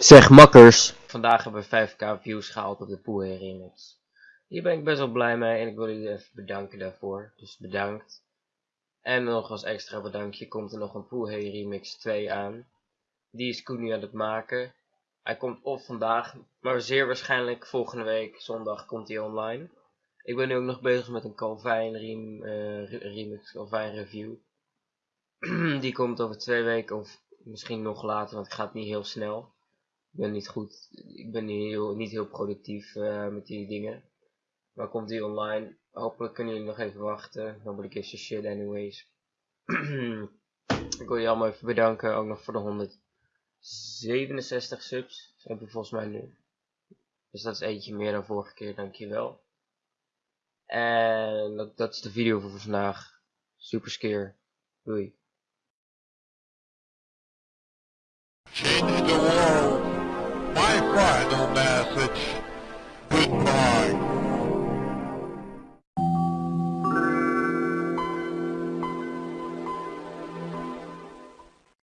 Zeg makkers. Vandaag hebben we 5k views gehaald op de Poe remix. Hier ben ik best wel blij mee en ik wil jullie even bedanken daarvoor. Dus bedankt. En nog als extra bedankje komt er nog een Poe remix 2 aan. Die is Koen nu aan het maken. Hij komt of vandaag, maar zeer waarschijnlijk volgende week zondag komt hij online. Ik ben nu ook nog bezig met een Calvin uh, remix, Calvin review. Die komt over twee weken of misschien nog later, want het gaat niet heel snel. Ik ben niet goed, ik ben niet heel, niet heel productief uh, met die dingen. Maar komt die online? Hopelijk kunnen jullie nog even wachten. Nobody gives a shit anyways. ik wil je allemaal even bedanken, ook nog voor de 167 subs. Dat heb je volgens mij nu. Dus dat is eentje meer dan vorige keer, dankjewel. En dat, dat is de video voor vandaag. Super scare. Doei. which